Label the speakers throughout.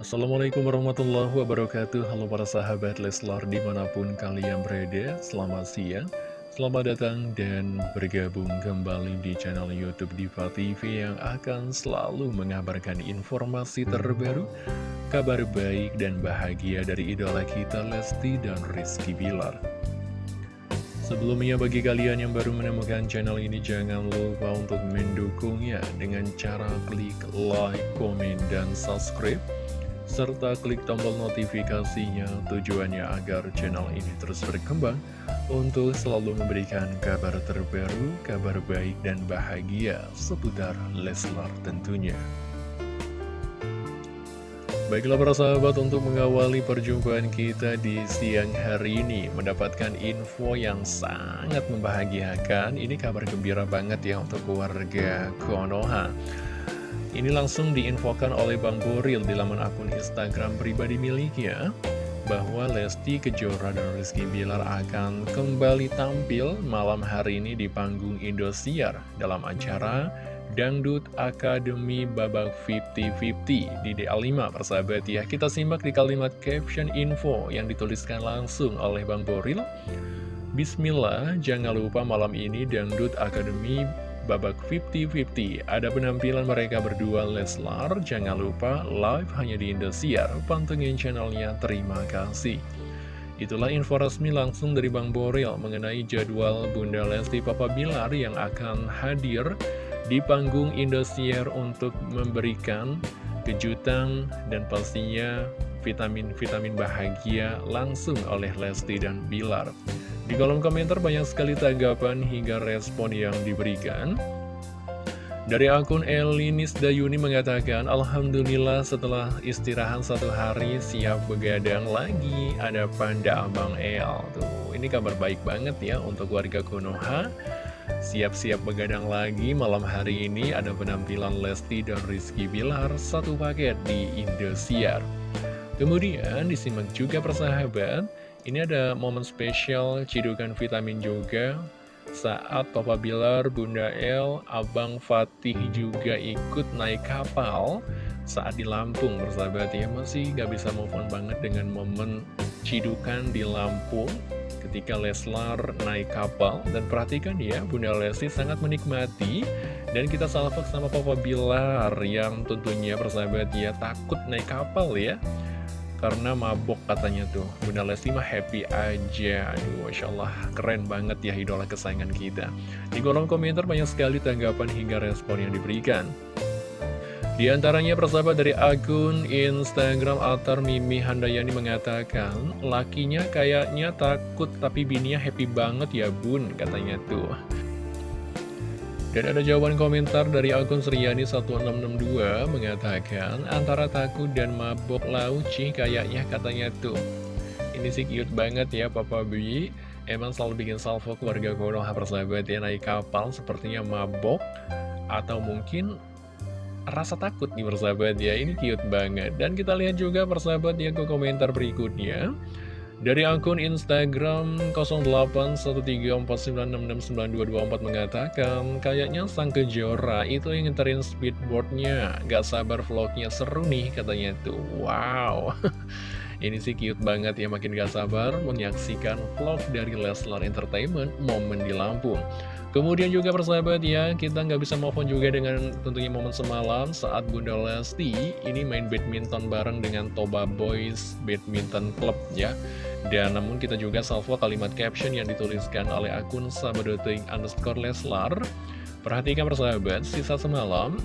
Speaker 1: Assalamualaikum warahmatullahi wabarakatuh. Halo para sahabat Leslar di mana pun kalian berada Selamat siang Selamat datang dan bergabung kembali di channel Youtube Diva TV Yang akan selalu mengabarkan informasi terbaru Kabar baik dan bahagia dari idola kita Lesti dan Rizky Bilar. Sebelumnya bagi kalian yang baru menemukan channel ini jangan lupa untuk mendukungnya dengan cara klik like, komen, dan subscribe serta klik tombol notifikasinya tujuannya agar channel ini terus berkembang untuk selalu memberikan kabar terbaru, kabar baik dan bahagia seputar Leslar tentunya. Baiklah para sahabat untuk mengawali perjumpaan kita di siang hari ini Mendapatkan info yang sangat membahagiakan Ini kabar gembira banget ya untuk keluarga Konoha ini langsung diinfokan oleh Bang Boril di laman akun Instagram pribadi miliknya bahwa Lesti Kejora dan Rizky Bilar akan kembali tampil malam hari ini di panggung Indosiar dalam acara Dangdut Akademi Babak 50-50 di DA5 persahabat ya. Kita simak di kalimat caption info yang dituliskan langsung oleh Bang Boril. Bismillah, jangan lupa malam ini Dangdut Akademi babak 50-50 Ada penampilan mereka berdua Leslar. Jangan lupa live hanya di Indosiar. Pantengin channelnya. Terima kasih. Itulah info resmi langsung dari Bang Boril mengenai jadwal Bunda Lesti Papa Bilar yang akan hadir di panggung Indosiar untuk memberikan kejutan dan pastinya vitamin-vitamin bahagia langsung oleh Lesti dan Bilar. Di kolom komentar banyak sekali tanggapan hingga respon yang diberikan. Dari akun Elinis Dayuni mengatakan, Alhamdulillah setelah istirahat satu hari siap begadang lagi, ada panda Abang El. Tuh, ini kabar baik banget ya untuk warga Konoha. Siap-siap begadang lagi malam hari ini ada penampilan Lesti dan Rizky Bilar satu paket di Indosiar. Kemudian disimak juga persahabat, ini ada momen spesial cidukan vitamin juga saat Papa Bilar, Bunda El, Abang Fatih juga ikut naik kapal saat di Lampung bersahabat ya. Masih gak bisa move on banget dengan momen cidukan di Lampung ketika Leslar naik kapal. Dan perhatikan ya Bunda Lesti sangat menikmati dan kita salvok sama Papa Bilar yang tentunya persahabat ya takut naik kapal ya karena mabok katanya tuh. Bunda Lesti mah happy aja. Aduh Masya Allah. Keren banget ya idola kesayangan kita. Di kolom komentar banyak sekali tanggapan hingga respon yang diberikan. Di antaranya persahabat dari akun Instagram Altar Mimi Handayani mengatakan Lakinya kayaknya takut tapi bininya happy banget ya bun katanya tuh dan ada jawaban komentar dari akun Sriani1662 mengatakan antara takut dan mabok lauci kayaknya katanya tuh. Ini sih cute banget ya Papa B. Emang selalu bikin salvo keluarga Konoha persahabat ya naik kapal sepertinya mabok atau mungkin rasa takut nih persahabat ya. Ini cute banget. Dan kita lihat juga persahabat ya ke komentar berikutnya. Dari akun Instagram 081349669224 mengatakan, kayaknya sang kejora itu yang ngeterin speedboardnya, gak sabar vlognya seru nih katanya tuh. Wow, ini sih cute banget ya, makin gak sabar menyaksikan vlog dari Leslar Entertainment momen di Lampung. Kemudian juga persahabat ya, kita nggak bisa move on juga dengan tentunya momen semalam saat Bunda Lesti ini main badminton bareng dengan Toba Boys Badminton Club ya. Dan namun kita juga salvo kalimat caption yang dituliskan oleh akun sabadoting underscore Leslar. Perhatikan persahabat, sisa semalam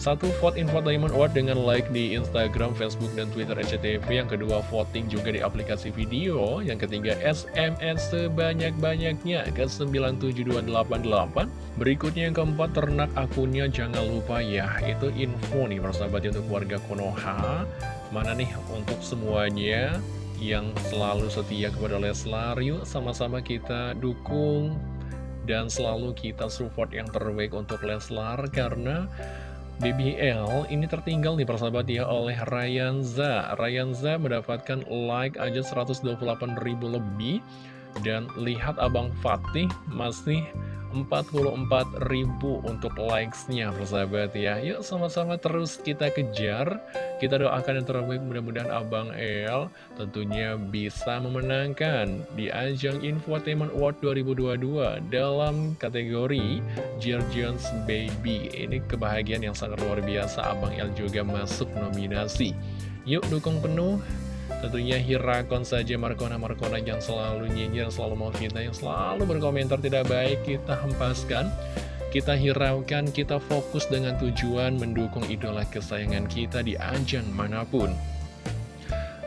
Speaker 1: satu vote infotainment award dengan like di Instagram, Facebook, dan Twitter SCTV Yang kedua voting juga di aplikasi video. Yang ketiga SMS sebanyak-banyaknya ke 97288 Berikutnya yang keempat ternak akunnya jangan lupa ya. Itu info nih persahabat untuk warga Konoha. Mana nih untuk semuanya yang selalu setia kepada Leslar. Yuk sama-sama kita dukung dan selalu kita support yang terbaik untuk Leslar Karena BBL ini tertinggal nih persahabat ya oleh Ryanza. Ryanza mendapatkan like aja 128 ribu lebih Dan lihat Abang Fatih masih 44.000 untuk likes-nya persahabat ya. Yuk sama-sama terus kita kejar. Kita doakan yang terbaik mudah-mudahan Abang El tentunya bisa memenangkan Di ajang Infotainment Award 2022 Dalam kategori Jones Baby. Ini kebahagiaan yang sangat luar biasa. Abang El juga masuk nominasi. Yuk dukung penuh Tentunya Hirakon saja Markona-Markona yang selalu nyinyir, selalu mau fitnah, yang selalu berkomentar tidak baik kita hempaskan. Kita hiraukan, kita fokus dengan tujuan mendukung idola kesayangan kita di ajang mana pun.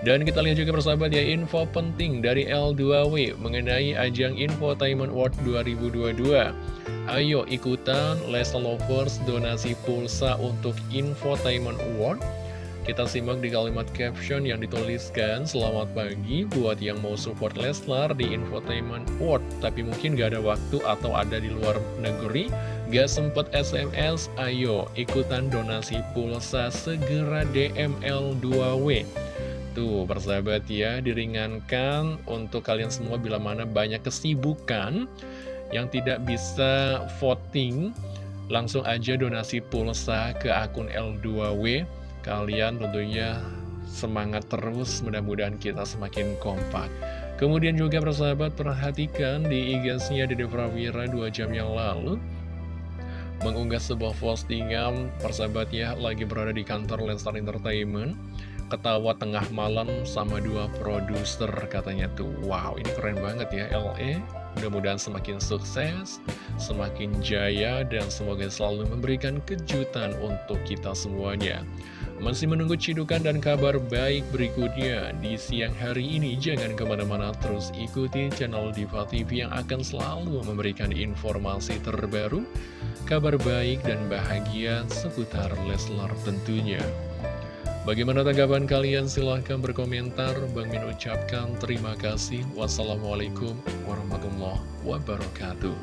Speaker 1: Dan kita lihat juga persahabat ya info penting dari L2W mengenai ajang Infotainment World 2022. Ayo ikutan Lesa Lovers donasi pulsa untuk Infotainment Award kita simak di kalimat caption yang dituliskan Selamat pagi buat yang mau support Leslar di Infotainment World. Tapi mungkin gak ada waktu atau ada di luar negeri Gak sempet SMS, ayo ikutan donasi pulsa segera DML2W Tuh persahabat ya diringankan untuk kalian semua bila mana banyak kesibukan Yang tidak bisa voting Langsung aja donasi pulsa ke akun L2W Kalian tentunya semangat terus, mudah-mudahan kita semakin kompak. Kemudian juga persahabat perhatikan di IG-nya Dede Prawira 2 jam yang lalu. Mengunggah sebuah postingan persahabatnya lagi berada di kantor Lenstar Entertainment. Ketawa tengah malam sama dua produser katanya tuh. Wow ini keren banget ya LE mudah-mudahan semakin sukses semakin jaya dan semoga selalu memberikan kejutan untuk kita semuanya masih menunggu cidukan dan kabar baik berikutnya di siang hari ini. Jangan ke mana-mana terus ikuti channel Diva TV yang akan selalu memberikan informasi terbaru, kabar baik dan bahagia seputar Leslar tentunya. Bagaimana tanggapan kalian? Silahkan berkomentar. Bang Min ucapkan terima kasih. Wassalamualaikum warahmatullahi wabarakatuh.